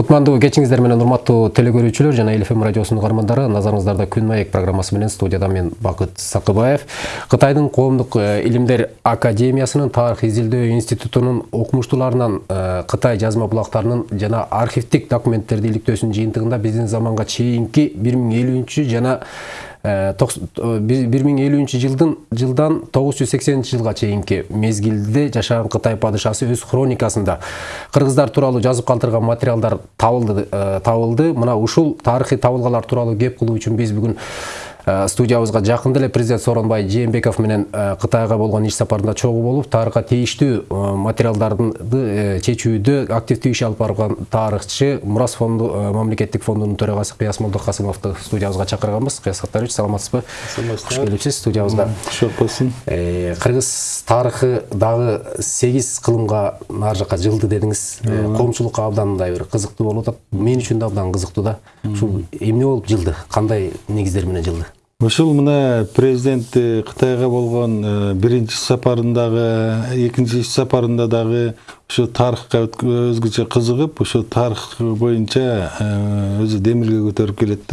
кутмандуу кечиңиздер менен урматтуу телекөрүүчүлөр жана эл радиосунун каармандары назарыңыздарда күн маек программасы менен студияда мен бакыт сакыбаев. Кытайдын коомдук илимдер академиясынын тарых изилдөө институтунун окумуштууларынан кытай жазма булактарынын жана архивдик документтерди иликтөөсүнүн жыйынтыгында биздин заманга чейинки бир миң элүүнчү жана бир миң элүүнчү жылдын жылдан тогуз жүз сексенинчи жылга чейинки мезгилде жашаган кытай падышасы өз хроникасында кыргыздар тууралуу жазып калтырган материалдар табылды табылды. Мына ушул тарыхый табылгалар тууралуу кеп кылуу үчүн биз бүгүн Э, студиябызга жакында эле президент сооронбай жээнбеков менен э, кытайга болгон иш сапарында чогуу болуп тарыхка тийиштүү э, материалдарды чечүүдө активдүү иш алып барган тарыхчы мурас фонду мамлекеттик фондунун төрагасы кыяс молдокасымовду студиябызга чакырганбыз. Кыяс саттарович саламатсызбы? Кош келипсиз студиябызга. Кошо болсун кыргыз тарыхы дагы сегиз кылымга нары жака жылды дедиңиз. Коомчулукка абдан мындай бир кызыктуу болуп атат. Мен үчүн да абдан кызыктуу да. Ушул эмне болуп жылды? Кандай негиздер менен жылды? Ушул мына президент кытайга болгон биринчи сапарындагы экинчи сапарында дагы ушу тарыхка өзгөчө кызыгып ошо тарых боюнча өзү демилге көтөрүп келет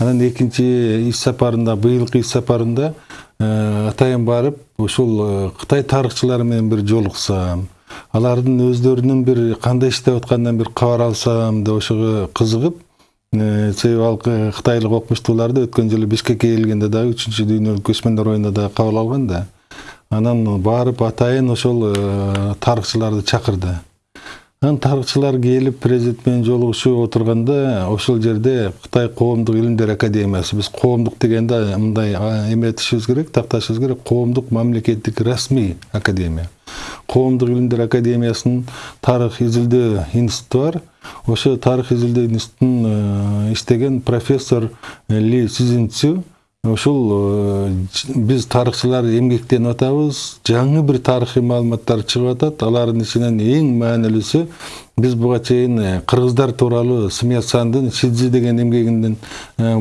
анан экинчи иш сапарында быйылкы иш сапарында атайын барып ушул кытай тарыхчылары менен бир жолуксам алардын өздөрүнүн бир кандай иштеп атканынан бир кабар алсам деп ошого кызыгып себеби ал кытайлык окумуштууларды өткөн жылы бишкекке келгенде дагы үчүнчү дүйнөлүк көчмөндөр оюнда дагы кабыл алган да анан барып атайын ошол тарыхчыларды чакырды. Анан тарыхчылар келип президент менен жолугушуп ошол жерде кытай коомдук илимдер академиясы биз коомдук дегенде мындай эметишибиз керек такташыбыз керек коомдук мамлекеттик расмий академия. Коомдук илимдер академиясынын тарых изилдөө институту бар. Ошо тарых изилдөө институтун иштеген профессор ли сизинцю ушул биз тарыхчылар эмгектенип атабыз жаңы бир тарыхый маалыматтар чыгып атат алардын ичинен эң маанилүүсү биз буга чейин кыргыздар тууралуу смятсандын шидзи деген эмгегинен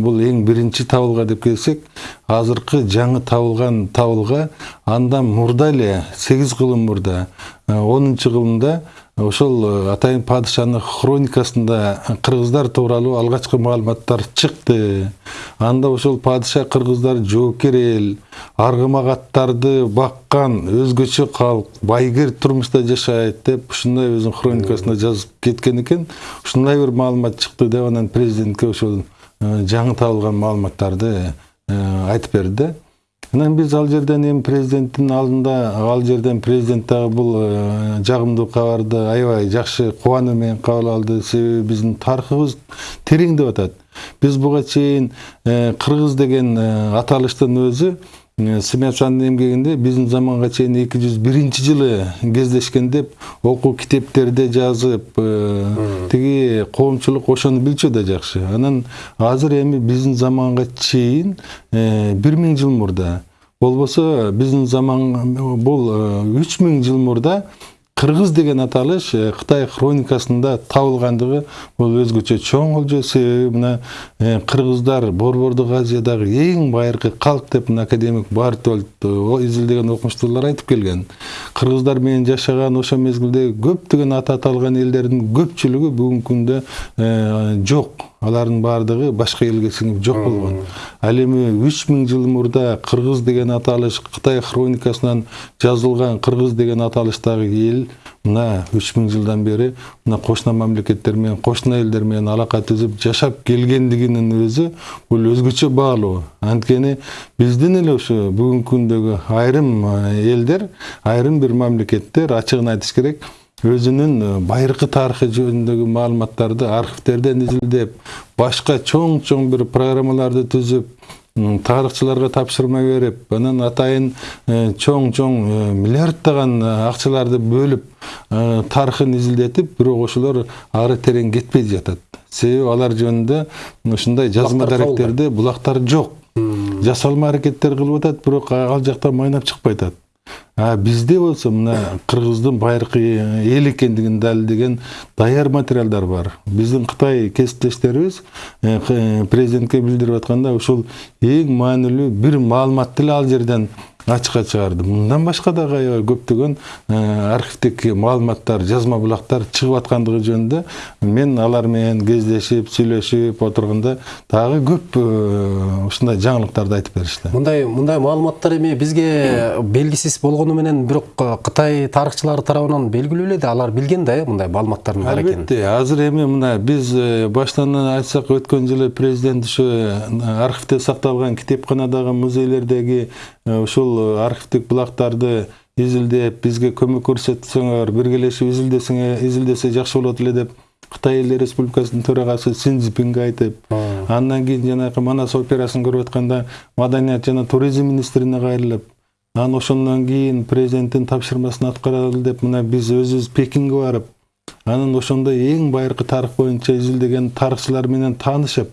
бул эң биринчи табылга деп келсек азыркы жаңы табылган табылга андан мурда эле сегиз кылым мурда онунчу кылымда ошол э, атайын падышанын хроникасында кыргыздар тууралуу алгачкы маалыматтар чыкты. Анда ошол падыша кыргыздар жоокер эл аргымак аттарды баккан өзгөчө калк байгер турмушта жашайт деп ушундай өзүнүн хроникасында жазып кеткен экен. Ушундай бир маалымат чыкты деп анан президентке ошол э, жаңы табылган маалыматтарды э, айтып берди да. Анан биз ал жерден эми президенттин алдында ал жерден президент дагы бул жагымдуу кабарды аябай жакшы кубануу менен кабыл алды. Себеби биздин тарыхыбыз тереңдеп атат. Биз буга чейин кыргыз деген аталыштын өзү смячандын эмгегинде биздин заманга чейин эки жүз биринчи жылы кездешкен деп окуу китептерде жазып тиги коомчулук ошону билчү да жакшы анан азыр эми биздин заманга чейин бир миң жыл мурда болбосо биздин заман бул үч миң жыл мурда кыргыз деген аталыш кытай хроникасында табылгандыгы бул өзгөчө чоң олжо. Себеби мына кыргыздар борбордук азиядагы эң байыркы калк деп мына академик бартольд изилдеген окумуштуулар айтып келген. Кыргыздар менен жашаган ошол мезгилде көптөгөн аты аталган элдердин көпчүлүгү бүгүнкү күндө жок алардын баардыгы башка элге сиңип жок болгон ал эми үч миң жыл мурда кыргыз деген аталыш кытай хроникасынан жазылган кыргыз деген аталыштагы эл мына үч миң жылдан бери мына кошуна мамлекеттер менен кошуна элдер менен алака түзүп жашап келгендигинин өзү бул өзгөчө баалуу анткени биздин эле ушу бүгүнкү күндөгү айрым элдер айрым бир мамлекеттер ачыгын айтыш керек өзүнүн байыркы тарыхы жөнүндөгү маалыматтарды архивтерден изилдеп башка чоң чоң бир программаларды түзүп тарыхчыларга тапшырма берип анан атайын чоң чоң миллиарддаган акчаларды бөлүп тарыхын изилдетип бирок ошолор ары терең кетпей жатат себеби алар жөнүндө ушундай жазма даректерде булактар жок жасалма аракеттер кылып атат бирок ал жактан майнап чыкпай атат а бизде болсо мына кыргыздын байыркы эл экендигин далилдеген даяр материалдар бар. Биздин кытай кесиптештерибиз президентке билдирип атканда ушул эң маанилүү бир маалыматты ал жерден ачыкка чыгарды мындан башка дагы аябай көптөгөн архивдик маалыматтар жазма булактар чыгып аткандыгы жөнүндө мен алар менен кездешип сүйлөшүп отурганда дагы көп ушундай жаңылыктарды айтып беришти. Мындай мындай маалыматтар эми бизге белгисиз болгону менен бирок кытай тарыхчылары тарабынан белгилүү эле да алар билген да э мындай маалыматтардын бар экенин. Албетте азыр эми мына биз баштан айтсак өткөн жылы президент ушу архивде сакталган китепканадагы музейлердеги ушул архивдик булактарды изилдеп бизге көмөк көрсөтсөңөр биргелешип изилдесеңер изилдесе жакшы болот эле деп кытай эл республикасынын төрагасы син цзипинге айтып андан кийин жанагы манас операсын көрүп атканда маданият жана туризм министрине кайрылып анан ошондон кийин президенттин тапшырмасын аткаралы деп мына биз өзүбүз пекинге барып анан ошондо эң байыркы тарых боюнча изилдеген тарыхчылар менен таанышып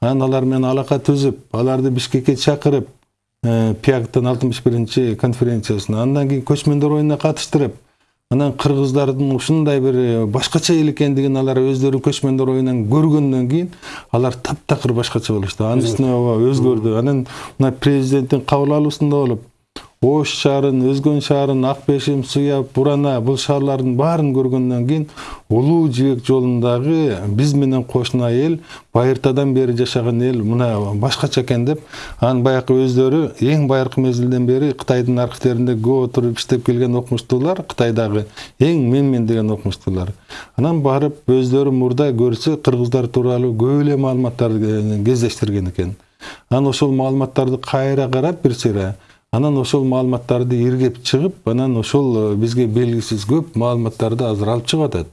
анан алар менен алака түзүп аларды бишкекке чакырып пиагтын алтымыш биринчи конференциясына андан кийин көчмөндөр оюнуна катыштырып анан кыргыздардын ушундай бир башкача эл экендигин алар өздөрү көчмөндөр оюнунан көргөндөн кийин алар таптакыр башкача болушту анын үстүнө ооба өзгөрдү анан мына президенттин кабыл алуусунда болуп ош шаарын өзгөн шаарын ак бешим суяб бурана бул шаарлардын баарын көргөндөн кийин улуу жибек жолундагы биз менен кошуна эл байыртадан бери жашаган эл мына башкача экен деп анан баягы өздөрү эң байыркы мезгилден бери кытайдын архивдеринде көп отуруп иштеп келген окумуштуулар кытайдагы эң менмен деген окумуштуулар. Анан барып өздөрү мурда көрсө кыргыздар тууралуу көп эле маалыматтарды кездештирген экен. Анан ошол маалыматтарды кайра карап бир сыйра анан ошол маалыматтарды иргеп чыгып анан ошол бизге белгисиз көп маалыматтарды азыр алып чыгып атат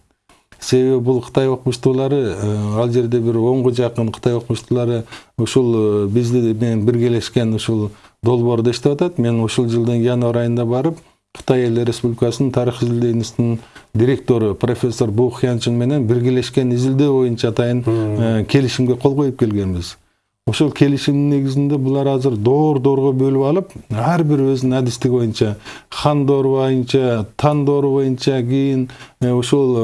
себеби бул кытай окумуштуулары ал жерде бир онго жакын кытай окумуштуулары ушул бизди менен биргелешкен ушул долбоордо иштеп атат мен ушул жылдын январь айында барып кытай эл республикасынын тарых изилдөө институтунун директору профессор бу хянчин менен биргелешкен изилдөө боюнча атайын келишимге кол коюп келгенбиз ошол келишимдин негизинде булар азыр доор доорго бөлүп алып ар бир өзүнүн адистиги боюнча хан доору боюнча тан доору боюнча кийин ушул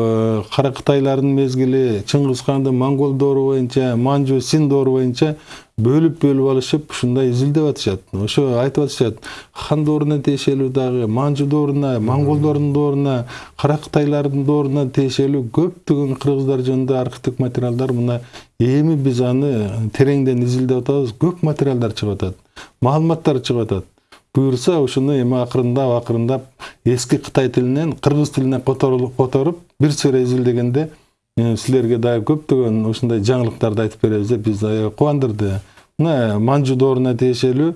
кара кытайлардын мезгили чыңгыз хандын монгол доору боюнча манжу син доору боюнча бөлүп бөлүп алышып ушундай изилдеп атышат ошо айтып атышат хан дооруна тиешелүү дагы манжу дооруна монголдордун дооруна кара кытайлардын дооруна тиешелүү көптөгөн кыргыздар жөнүндө архивдик материалдар мына эми биз аны тереңден изилдеп атабыз көп материалдар чыгып атат маалыматтар чыгып атат буюрса ушуну эми акырындап акырындап эски кытай тилинен кыргыз тилине которуп бир сыйра изилдегенде силерге дагы көптөгөн ушундай жаңылыктарды айтып беребиз деп бизди кубандырды мына манжу дооруна тиешелүү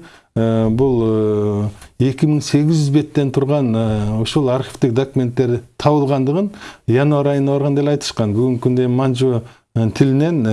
бул эки миң сегиз жүз беттен турган ушул архивдик документтер табылгандыгын январь айында барганда эле айтышкан бүгүнкү күндө манжу тилинен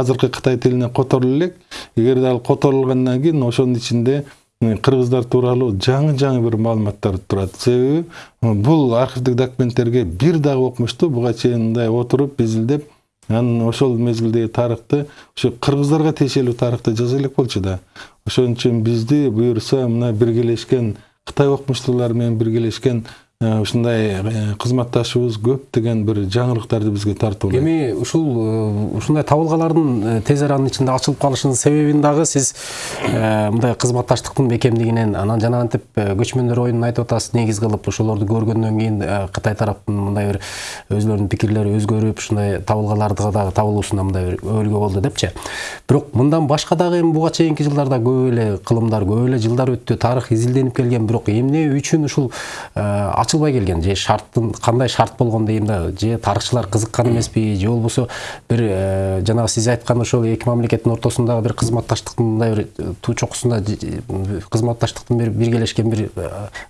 азыркы кытай тилине которуло элек эгерде ал которулгандан кийин ошонун ичинде кыргыздар тууралуу жаңы жаңы бир маалыматтар турат себеби бул архивдик документтерге бир дагы окумуштуу буга чейин мындай отуруп изилдеп анан ошол мезгилдеги тарыхты ушу кыргыздарга тиешелүү тарыхты жаза элек болчу да. Ошон үчүн бизди буюрса мына биргелешкен кытай окумуштуулары менен биргелешкен ушундай кызматташыбыз көптөгөн бир жаңылыктарды бизге тартуулайт. Эми ушул ушундай табылгалардын тез аранын ичинде ачылып калышынын себебин дагы сиз мындай кызматташтыктын бекемдигинен анан жанагынтип көчмөндөр оюнун айтып атасыз негиз кылып ошолорду көргөндөн кийин кытай тараптын мындай бир өзүлөрүнүн пикирлери өзгөрүп ушундай табылгаларды дагы табылуусуна мындай бир өбөлгө болду депчи. Бирок мындан башка дагы эми буга чейинки жылдарда көп эле кылымдар көп эле жылдар өттү тарых изилденип келген. Бирок эмне үчүн ушул ачылбай келген. Же шарттын кандай шарт болгон дейм да же тарыхчылар кызыккан эмеспи же болбосо бир жанагы сиз айткан ошол эки мамлекеттин ортосундагы бир кызматташтыктын мындай бир туу чокусунда кызматташтыктын бир биргелешкен бир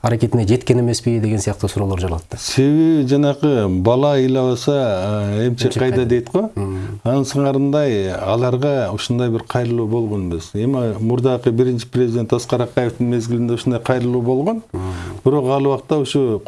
аракетине жеткен эмеспи деген сыяктуу суроолор жаралат да себеби жанакы бала ыйлабаса эмчек кайда дейт го анын сыңарындай аларга ушундай бир кайрылуу болгон эмес. Эми мурдакы биринчи президент аскар акаевдин мезгилинде ушундай кайрылуу болгон. Бирок ал убакта ушу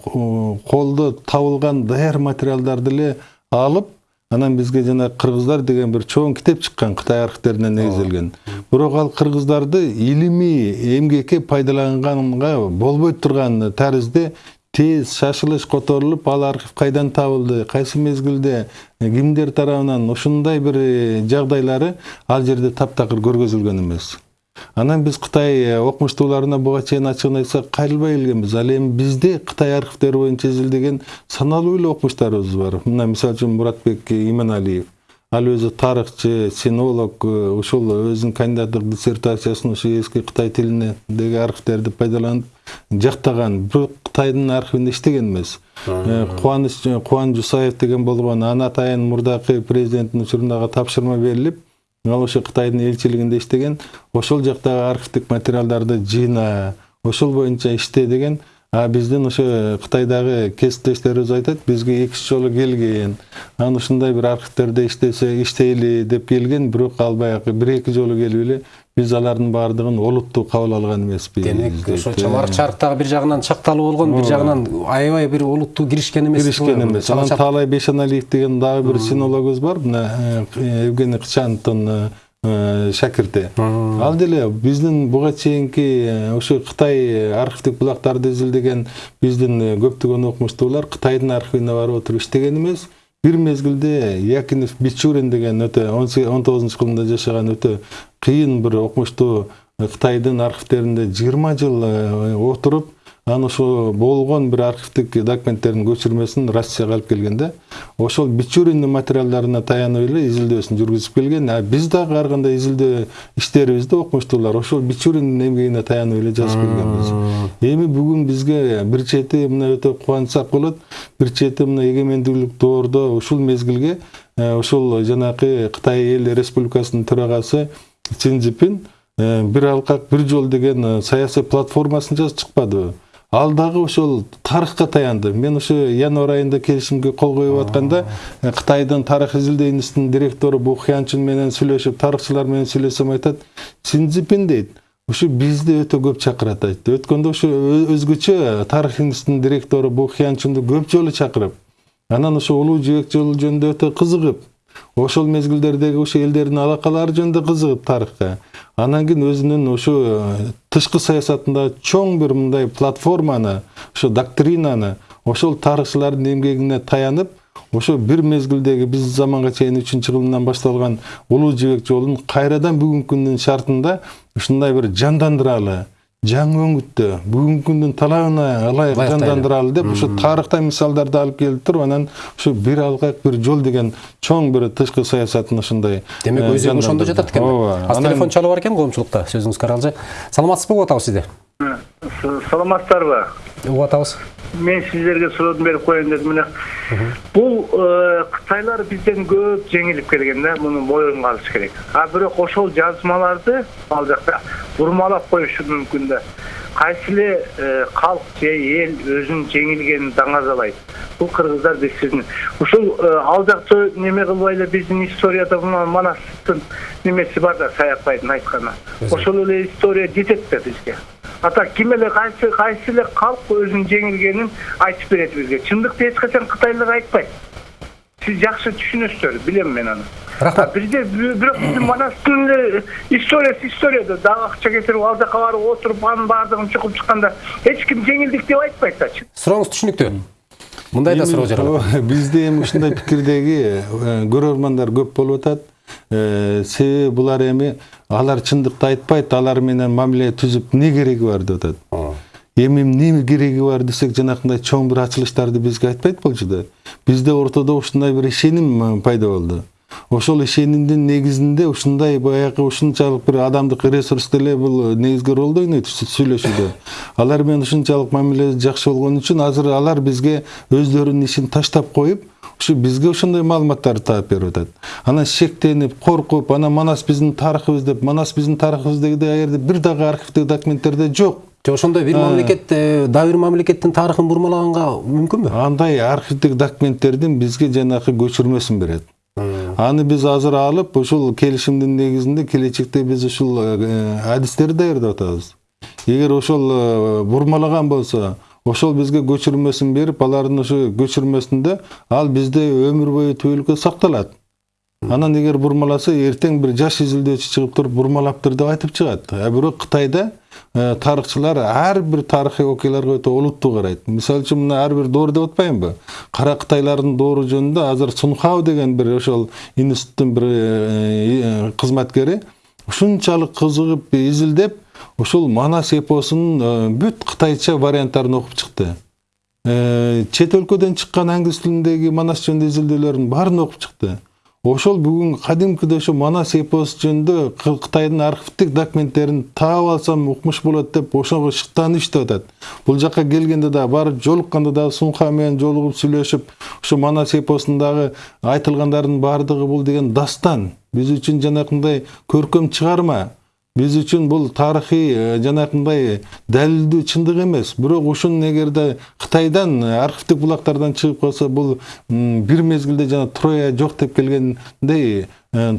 колдо табылган даяр материалдарды эле алып анан бизге жана кыргыздар деген бир чоң китеп чыккан кытай архивдерине негизделген. Бирок ал кыргыздарды илимий эмгекке пайдаланганга болбой турган таризде тез шашылыш которулуп ал архив кайдан табылды кайсы мезгилде кимдер тарабынан ушундай бир жагдайлары ал жерде таптакыр көргөзүлгөн эмес. Анан биз кытай окумуштууларына буга чейин ачыгын айтсак кайрылбай келгенбиз ал эми бизде кытай архивдери боюнча изилдеген саналуу эле окумуштарыбыз бар. Мына мисалы үчүн муратбек иманалиев. Ал өзү тарыхчы синолог ушул өзүнүн кандидаттык диссертациясын ушу эски кытай тилиндеги архивдерди пайдаланып жактаган бирок кытайдын архивинде иштеген эмес кубаныч кубан жусаев деген болгон ана атайын мурдакы президенттин учурундагы тапшырма берилип ал ошо кытайдын элчилигинде иштеген ошол жактагы архивдик материалдарды жыйна ошол боюнча иште деген а биздин ошо кытайдагы кесиптештерибиз айтат бизге эки үч жолу келген анан ушундай бир архивдерде иштесе иштейли деп келген бирок ал баягы бир эки жолу келип эле биз алардын баардыгын олуттуу кабыл алган эмеспиз демек ошо чамарык чарыктагы бир жагынан чакталуу болгон бир жагынан аябай бир олуттуу киришкен эмес киришкен эмес. анан таалай бейшеналиев деген дагы бир синологубуз бар. Мына евгений кычановдун шакирти ал деле биздин буга чейинки ошо кытай архивдик булактарды изилдеген биздин көптөгөн окумуштуулар кытайдын архивине барып отуруп иштеген эмес. Бир мезгилде якинов бичурин деген өтө он тогузунчу кылымда жашаган өтө кыйын бир окумуштуу кытайдын архивдеринде жыйырма жыл отуруп анан ошо болгон бир архивдик документтердин көчүрмөсүн россияга алып келген да ошол бичуриндин материалдарына таянып эле изилдөөсүн жүргүзүп келген. А биз дагы ар кандай изилдөө иштерибизди окумуштуулар ошол бичуриндин эмгегине таянып эле жазып келгенбиз. Эми бүгүн бизге бир чети мына өтө кубанычсак болот бир чети мына эгемендүүлүк доордо ушул мезгилге ушул жанакы кытай эл республикасынын төрагасы син цзипин бир алкак бир жол деген саясий платформасын жазып чыкпадыбы ал дагы ошол тарыхка таянды. Мен ошо январь айында келишимге кол коюп атканда кытайдын тарых изилдөө институтунун директору бу хянчин менен сүйлөшүп тарыхчылар менен сүйлөсөм айтат синцзипин дейт. Ушу бизди өтө көп чакырат айтты. Өткөндө ошо өзгөчө тарых институтунун директору бу хянчинди көп жолу чакырып анан ошо улуу жибек жолу жөнүндө өтө кызыгып ошол мезгилдердеги ошо элдердин алакалары жөнүндө кызыгып тарыхка анан кийин өзүнүн ушу тышкы саясатында чоң бир мындай платформаны ошо доктринаны ошол тарыхчылардын эмгегине таянып ошо бир мезгилдеги биз заманга чейин үчүнчү кылымдан башталган улуу жибек жолун кайрадан бүгүнкү күндүн шартында ушундай бир жандандыралы жаңы өңүттө бүгүнкү күндүн талабына ылайык жандандыралы деп ушу тарыхтан мисалдарды алып келип туруп анан ушу бир алкак бир жол деген чоң бир тышкы саясатын ушундай демек өзү ошондо жатат экен ооба азыр телефон чалуу бар экен коомчулукта сөзүңүз каралжы саламатсызбы угуп атабыз сизди саламатсыздарбы угуп атабыз мен сиздерге суроодун берип коеюн дедим мына бул кытайлар бизден көп жеңилип келген да муну моюнга алыш керек а бирок ошол жазмаларды ал жакта бурмалап коюшу мүмкүн да кайсы эле калк же эл өзүнүн жеңилгенин даңазалайт бул кыргыздар бизсиздин ушул ал жакта неме кылбай эле биздин историяда манастын немеси бар да саякбайдын айтканы ошол эле история жетет да бизге а так ким эле кайсы кайсы эле калк өзүнүн жеңилгенин айтып берет бизге чындыкты эч качан кытайлар айтпайт сиз жакшы түшүнөсүздөр билем мен аны рахмат бизде бирок биздин манастын эле историясы история да дагы акча кетирип ал жака барып отуруп анын баардыгын чукуп чыкканда эч ким жеңилдик деп айтпайт да сурооңуз түшүнүктүү мындай да суроо жаралат бизде эми ушундай пикирдеги көрөрмандар көп болуп атат себеби булар эми алар чындыкты айтпайт алар менен мамиле түзүп эмне кереги бар деп атат эми эмне кереги бар десек жанакындай чоң бир ачылыштарды бизге айтпайт болчу бизде ортодо ушундай бир ишеним пайда болду. Ошол ишенимдин негизинде ушундай баягы ушунчалык бир адамдык ресурс деле бул негизги ролду ойнойт сүйлөшүүдө. Алар менен ушунчалык мамиле жакшы болгон үчүн азыр алар бизге өздөрүнүн ишин таштап коюп ушу бизге ошондой маалыматтарды таап берип атат. Анан шектенип коркуп анан манас биздин тарыхыбыз деп манас биздин тарыхыбыз дегенде ал жерде бир дагы архивдик документтерде жок. Же ошондой бир мамлекет дагы бир мамлекеттин тарыхын бурмалаганга мүмкүнбү андай архивдик документтердин бизге жанакы көчүрмөсүн берет аны биз азыр алып ушул келишимдин негизинде келечекте биз ушул адистерди даярдап атабыз. Эгер ошол бурмалаган болсо ошол бизге көчүрмөсүн берип алардын ошо көчүрмөсүндө ал бизде өмүр бою түбөлүккө сакталат. Анан эгер бурмаласа эртең бир жаш изилдөөчү чыгып туруп бурмалаптыр деп айтып чыгат. А бирок кытайда тарыхчылар ар бир тарыхый окуяларга өтө олуттуу карайт мисалы үчүн мына ар бир доор деп атпаймынбы кара кытайлардын доору жөнүндө азыр сунхау деген бир ошол институттун бир кызматкери ушунчалык кызыгып изилдеп ушул манас эпосунун бүт кытайча варианттарын окуп чыкты чет өлкөдөн чыккан англис тилиндеги манас жөнүндө изилдөөлөрдүн баарын окуп чыкты ошол бүгүн кадимкидей ошо манас эпосу жөнүндө кытайдын архивдик документтерин таап алсам укмуш болот деп ошого шыктанып иштеп атат. Бул жака келгенде дагы барып жолукканда дагы сунха менен жолугуп сүйлөшүп ушу манас эпосундагы айтылгандардын баардыгы бул деген дастан. Биз үчүн жанакындай көркөм чыгарма. Биз үчүн бул тарыхый жанакындай далилдүү чындык эмес бирок ушун эгерде кытайдан архивдик булактардан чыгып калса бул бир мезгилде жана троя жок деп келгендей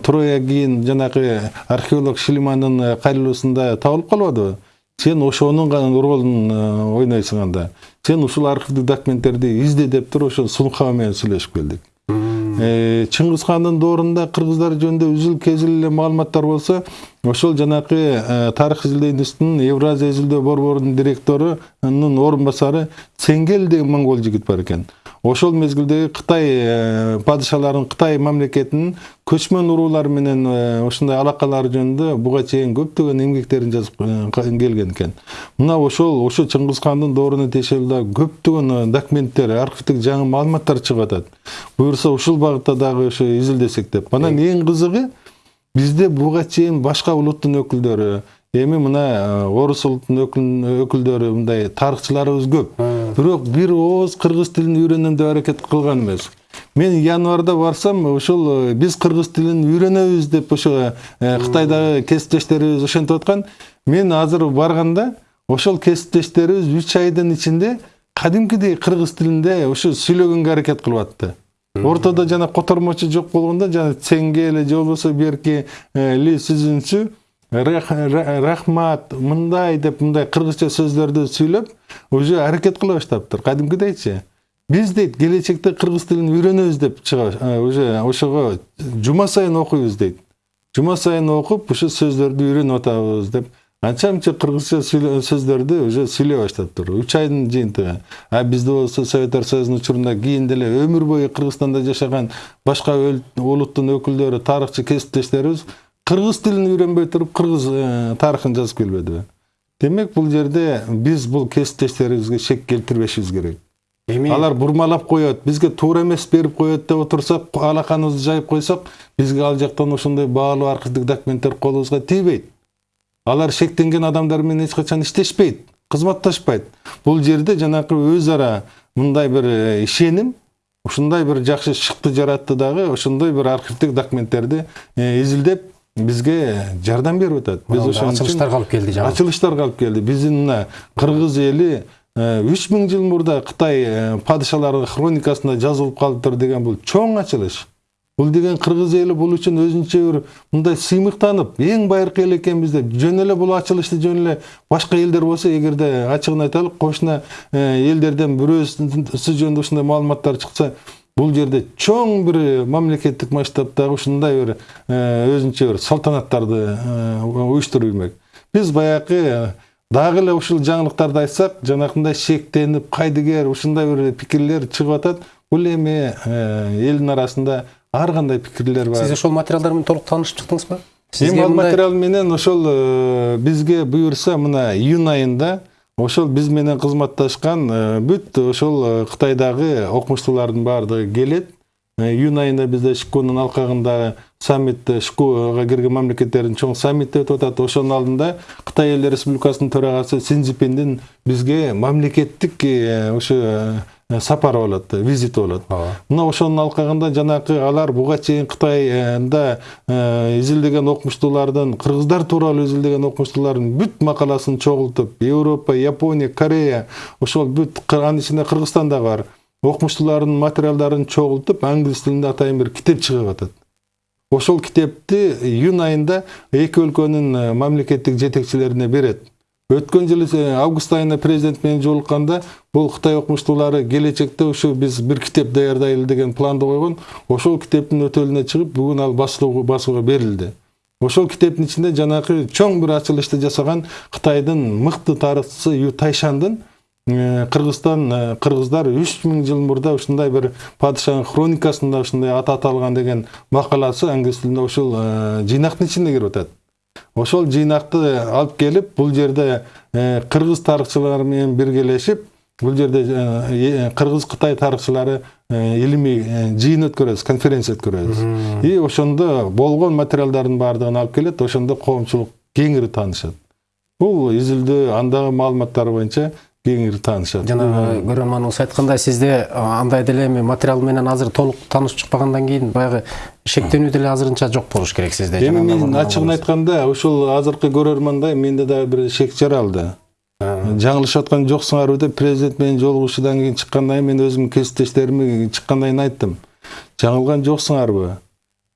троя кийин жанагы археолог шлимандын кайрылуусунда табылып калбадыбы сен ошонун ролун ойнойсуң анда сен ушул архивдик документтерди изде деп туруп ошо сунха менен сүйлөшүп келдик чыңгыз хандын доорунда кыргыздар жөнүндө үзүл кезил эле маалыматтар болсо ошол жанакы тарых изилдөө институтунун евразия изилдөө борборунун директорунун орун басары ценгел деген моңгол жигит бар экен. Ошол мезгилдеги кытай падышаларынын кытай мамлекетинин көчмөн уруулар менен ушундай алакалары жөнүндө буга чейин көптөгөн эмгектерин жазып келген экен. Мына ошол ошо чыңгыз хандын дооруна тиешелүү дагы көптөгөн документтер архивдик жаңы маалыматтар чыгып атат. Буюрса ушул багытта дагы ошо изилдесек деп. Анан эң кызыгы бизде буга чейин башка улуттун өкүлдөрү эми мына орус улутунун өкүлдөрү мындай тарыхчыларыбыз көп. Бирок бир ооз кыргыз тилин үйрөнөм деп аракет кылган эмес. Мен январда барсам ошол биз кыргыз тилин үйрөнөбүз деп ошо кытайдагы кесиптештерибиз ошентип аткан. Мен азыр барганда ошол кесиптештерибиз үч айдын ичинде кадимкидей кыргыз тилинде ушу сүйлөгөнгө аракет кылып атты ортодо жана котормочу жок болгондо жана цеңгеле же болбосо берки ли сүзүнчү рахмат мындай деп мындай кыргызча сөздөрдү сүйлөп уже аракет кыла баштаптыр кадимкидейчи биз дейт келечекте кыргыз тилин үйрөнөбүз деп чыга уже ошого жума сайын окуйбуз дейт. Жума сайын окуп ушу сөздөрдү үйрөнүп атабыз деп. Анча мынча кыргызча сөздөрдү уже сүйлөй баштаптыр үч айдын жыйынтыгы а бизде болсо советтер союзунун учурунда кийин деле өмүр бою кыргызстанда жашаган башка улуттун өкүлдөрү тарыхчы кесиптештерибиз кыргыз тилин үйрөнбөй туруп кыргыз тарыхын жазып келбедиби демек бул жерде биз бул кесиптештерибизге шек келтирбешибиз керек эми алар бурмалап коет бизге туура эмес берип коет деп отурсак алаканыбызды жайып койсок бизге ал жактан ошондой баалуу архивдик документтер колубузга тийбейт алар шектенген адамдар менен эч качан иштешпейт кызматташпайт бул жерде жанакы өз ара мындай бир ишеним ушундай бир жакшы шыкты жаратты дагы ошондой бир архивдик документтерди изилдеп бизге жардам берип атат биз ошо ачылыштарга алып келди жаңы ачылыштарга алып келди биздин мына кыргыз эли үч миң жыл мурда кытай падышалары хроникасында жазылып калыптыр деген бул чоң ачылыш бул деген кыргыз эли бул үчүн өзүнчө бир мындай сыймыктанып эң байыркы эл экенбиз деп жөн эле бул ачылышты жөн эле башка элдер болсо эгерде ачыгын айтайлык кошуна элдерден бирөөсү жөнүндө ушундай маалыматтар чыкса бул жерде чоң бир мамлекеттик масштабтагы ушундай бир өзүнчө бир салтанаттарды уюштуруп иймек биз баягы дагы эле ушул жаңылыктарды айтсак жанакындай шектенип кайдыгер ушундай бир пикирлер чыгып атат. Бул эми элдин арасында ар кандай пикирлер бар? Сиз ошол материалдар менен толук таанышып чыктыңызбы? Эми ал материал менен ошол бизге буюрса мына июнь айында ошол биз менен кызматташкан бүт ошол кытайдагы окумуштуулардын баардыгы келет. Июнь айында бизде шкунун алкагында саммит шкуга кирген мамлекеттердин чоң саммити өтүп атат. Ошонун алдында кытай эл республикасынын төрагасы си цзиньпиндин бизге мамлекеттик ошо сапары болот визити болот мына ошонун алкагында жанакы алар буга чейин кытайда изилдеген окумуштуулардын кыргыздар тууралуу изилдеген окумуштуулардын бүт макаласын чогултуп европа япония корея ошол бүт анын ичинде кыргызстан дагы бар. Окумуштуулардын материалдарын чогултуп англис тилинде атайын бир китеп чыгып атат. Ошол китепти июнь айында эки өлкөнүн мамлекеттик жетекчилерине берет. Өткөн жылы август айында президент менен жолукканда бул кытай окумуштуулары келечекте ушу биз бир китеп даярдайлы деген планды койгон ошол китептин өтөлүнө чыгып бүгүн ал басууга берилди ошол китептин ичинде жанакы чоң бир ачылышты жасаган кытайдын мыкты тарыхчысы ю тайшандын кыргызстан кыргыздар үч миң жыл мурда ушундай бир падышанын хроникасында ушундай аты аталган деген макаласы англис тилинде ушул жыйнактын ичине кирип атат ошол жыйнакты алып келип бул жерде кыргыз тарыхчылары менен биргелешип бул жерде кыргыз кытай тарыхчылары илимий жыйын өткөрөбүз конференция өткөрөбүз и ошондо болгон материалдардын баардыгын алып келет ошондо коомчулук кеңири таанышат бул изилдөө андагы маалыматтар боюнча кеңири таанышат жанагы көрөрманыбыз айткандай сизде андай деле эми материал менен азыр толук таанышып чыкпагандан кийин баягы шектенүү деле азырынча жок болуш керек сизде эми мен ачыгын айтканда ушул азыркы көрөрмандай менде дагы бир шек жаралды. Жаңылышып аткан жоксуңарбы деп президент менен жолугушуудан кийин чыккандан кийин мен өзүмдүн кесиптештериме чыккандан кийин айттым. Жаңылган жоксуңарбы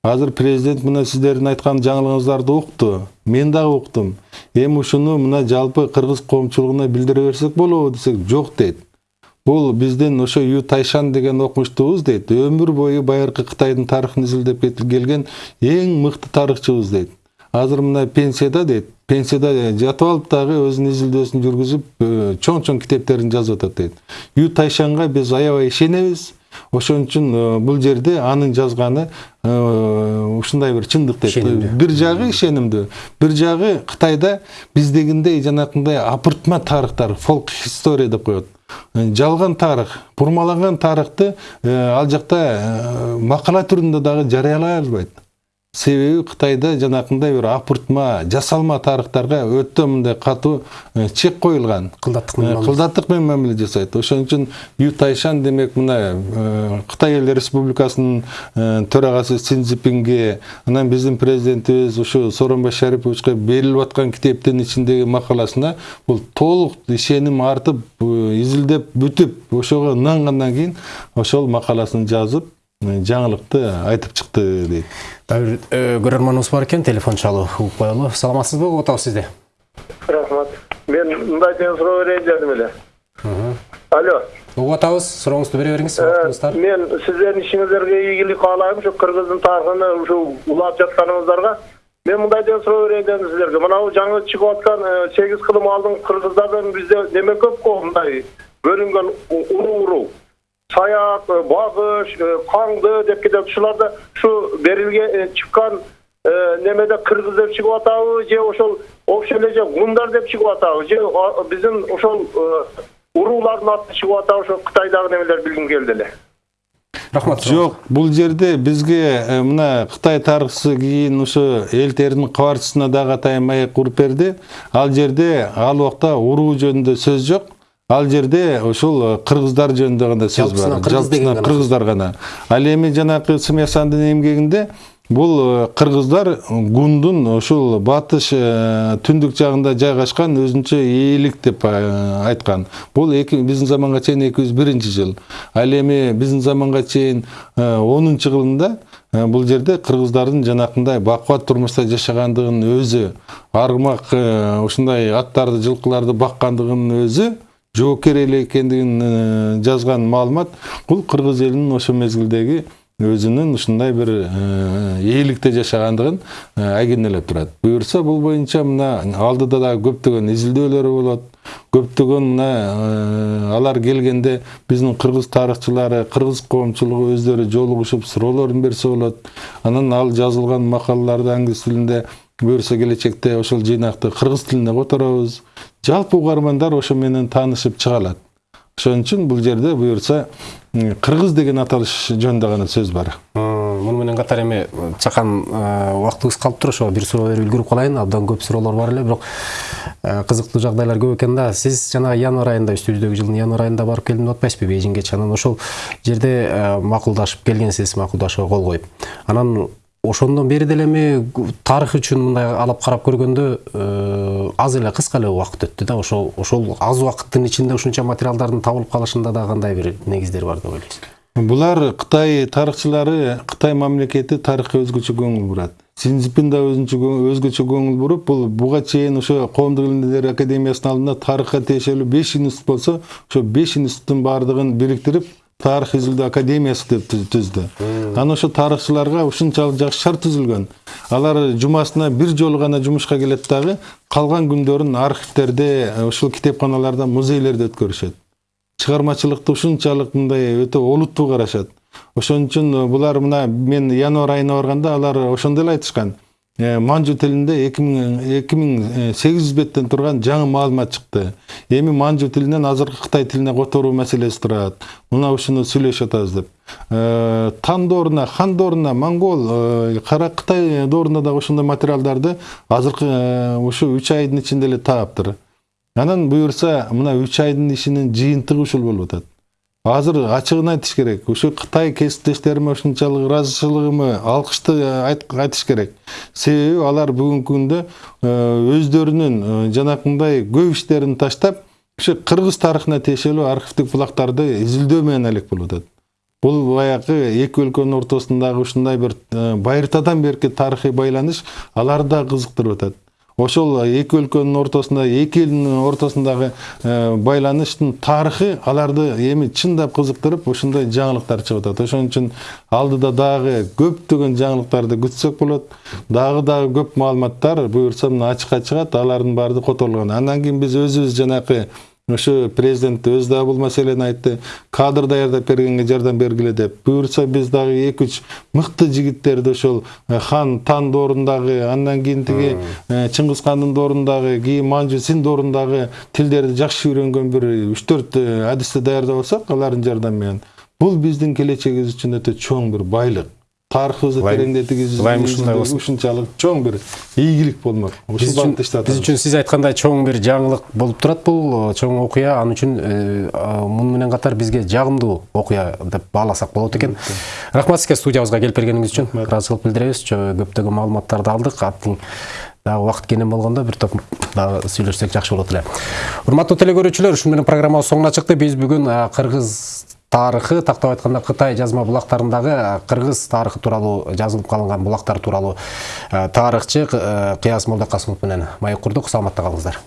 азыр президент мына сиздердин айткан жаңылыгыңыздарды укту мен дагы уктум эми ушуну мына жалпы кыргыз коомчулугуна билдире берсек болобу десек жок дейт бул биздин ошо ю тайшан деген окумуштубуз дейт өмүр бою байыркы кытайдын тарыхын изилдеп келген эң мыкты тарыхчыбыз дейт азыр мына пенсияда дейт пенсияда жатып алып дагы өзүнүн изилдөөсүн жүргүзүп чоң чоң китептерин жазып атат дейт ю тайшанга биз аябай ишенебиз ошон үчүн э, бул жерде анын жазганы э, ушундай бир чындык Ишенимдүү. бир жагы ишенимдүү. Бир жагы кытайда биздегиндей жанакындай апыртма тарыхтар фолк история деп коет. Э, жалган тарых бурмаланган тарыхты ал жакта макала түрүндө дагы жарыялай албайт себеби кытайда жанакындай бир апыртма жасалма тарыхтарга өтө мындай катуу чек коюлган кылдаттык менен мамиле. жасайт ошон үчүн ю тайшан демек мына кытай эл республикасынын төрагасы син цзипинге анан биздин президентибиз ушу сооронбай шариповичке берилип аткан китептин ичиндеги макаласына бул толук ишеним артып изилдеп бүтүп ошого ынангандан кийин ошол макаласын жазып жаңылыкты айтып чыкты дейт э, көрөрманыбыз бар экен телефон угуп коелу саламатсызбы угуп атабыз сизди рахмат. Мен мындай деген суроо берейин дедим эле алло атабыз сурооңузду бере убактыбыз тар мен сиздердин ишиңиздерге ийгилик каалайм ушу кыргыздын тарыхын ушу улап жатканыңыздарга мен мындай деген суроо берейин дедим сиздерге мына жаңы чыгып аткан сегиз кылым алдын кыргыздардан бизде неме көп го мындай бөлүнгөн у- уру уру саяк багыш каңды деп кетет ушуларда ушу берилген чыккан немеде кыргыз деп чыгып атабы же ошол общий эле же гундар деп чыгып атабы же биздин ошол уруулардын аты чыгып атабы ошо кытайдагы немелер билгим келди эле рахмат жок бул жерде бизге мына кытай тарыхчысы кийин ушу эл теринин кабарчысына дагы атайын маек уруп берди ал жерде ал убакта уруу жөнүндө сөз жок ал жерде ушул э, кыргыздар жөнүндө гана сөз бар? жалпысынан гана кыргыздар гана. Ал эми жанакы смясандын эмгегинде бул э, кыргыздар гундун ушул батыш э, түндүк жагында жайгашкан өзүнчө ээлик деп айткан. Бул эки биздин заманга чейин эки жүз биринчи жыл. Ал эми биздин заманга чейин онунчу жылында э, бул жерде кыргыздардын жанакындай бакубат турмушта жашагандыгын өзү аргымак ушундай аттарды жылкыларды баккандыгынын өзү жоокер эл экендигин жазган маалымат бул кыргыз элинин ошол мезгилдеги өзүнүн ушундай бир ээликте жашагандыгын э, айгинелеп турат буюрса бул боюнча мына алдыда дагы көптөгөн изилдөөлөр болот көптөгөн мына э, алар келгенде биздин кыргыз тарыхчылары кыргыз коомчулугу өздөрү жолугушуп суроолорун берсе болот анан ал жазылган макалаларды англис тилинде буюрса келечекте ошол жыйнакты кыргыз тилине которобуз. Жалпы угармандар ошо менен таанышып чыга алат. Ошон үчүн бул жерде буюрса кыргыз деген аталыш жөнүндө гана сөз бар. Муну менен катар эми чакан э, убактыбыз калып тур ошо бир суроо берип үлгүрүп калайын абдан көп суроолор бар эле бирок э, кызыктуу жагдайлар көп экен да. Сиз жанагы январь айында үстүбүздөгү жылдын январь айында барып келдим деп атпайсызбы бейжиңгечи анан ошол жерде э, макулдашып келгенсиз макулдашууга кол коюп. Анан ошондон бери деле эми тарых үчүн мындай алып карап көргөндө э, аз эле кыска эле убакыт өттү да. Ошол ошол аз убакыттын ичинде ушунча материалдардын табылып калышында да кандай бир негиздер бар деп ойлойсуз булар кытай тарыхчылары кытай мамлекети тарыхка өзгөчө көңүл бурат. Синцзипин да өзүнчө өзгөчө көңүл буруп бул буга чейин ошо коомдук илимдер академиясынын алдында тарыхка тиешелүү беш институт болсо ошо беш институттун баардыгын бириктирип тарых изилдөө академиясы деп түз- түздү анан ошо тарыхчыларга ушунчалык жакшы шарт түзүлгөн алар жумасына бир жолу гана жумушка келет дагы калган күндөрүн архивдерде ушул китепканаларда музейлерде өткөрүшөт чыгармачылыкты ушунчалык мындай өтө олуттуу карашат ошон үчүн булар мына мен январь айына барганда алар ошондой эле айтышкан манжу тилинде эки миң сегиз жүз беттен турган жаңы маалымат чыкты эми манжу тилинен азыркы кытай тилине которуу маселеси турат мына ушуну сүйлөшүп атабыз деп тан дооруна хан дооруна монгол кара кытай дооруна дагы ошондой материалдарды азыркы ушу үч айдын ичинде эле тааптыр анан буюрса мына үч айдын ишинин жыйынтыгы ушул болуп атат азыр ачыгын айтыш керек. Ушу кытай кесиптештериме ушунчалык ыраазычылыгымы алкышты айтыш керек. Себеби алар бүгүнкү күндө өздөрүнүн жанакындай көп иштерин таштап ушу кыргыз тарыхына тиешелүү архивдик булактарды изилдөө менен алек болуп атат. Бул баягы эки өлкөнүн ортосундагы ушундай бир байыртадан берки тарыхый байланыш аларды да кызыктырып атат. Ошол эки өлкөнүн ортосунда эки элдин ортосундагы байланыштын тарыхы аларды эми чындап кызыктырып ушундай жаңылыктар чыгып атат. Ошон үчүн алдыда дагы көптөгөн жаңылыктарды күтсөк болот. Дагы дагы көп маалыматтар буюрса мына ачыкка чыгат алардын баары которулган. Андан кийин биз өзүбүз жанакы ошо президент өзү дагы бул маселени айтты. Кадр даярдап бергенге жардам бергиле деп. Буюрса биз дагы эки үч мыкты жигиттерди ошол хан тан доорундагы андан кийин тиги чыңгыз хандын доорундагы кийин манжу син доорундагы тилдерди жакшы үйрөнгөн бир үч төрт адисти даярдап алсак алардын жардамы менен бул биздин келечегибиз үчүн өтө чоң бир байлык тарыхыбызды тереңдетүүбүз ушунчалык чоң бир ийгилик болмок ушул багытта иштеп биз үчүн сиз айткандай чоң бир жаңылык болуп турат бул чоң окуя анын үчүн муну менен катар бизге жагымдуу окуя деп бааласак болот экен рахмат сизге студиябызга келип бергениңиз үчүн ыраазычылык билдиребиз көптөгөн маалыматтарды алдык аттин дагы убакыт кенен болгондо бир топ дагы сүйлөшсөк жакшы болот эле урматтуу теле ушун менен программабыз соңуна чыкты биз бүгүн кыргыз тарыхы тактап айтканда кытай жазма булактарындагы кыргыз тарыхы тууралуу жазылып калынган булактар тууралуу тарыхчы кыяс молдокасымов менен маек курдук саламатта калыңыздар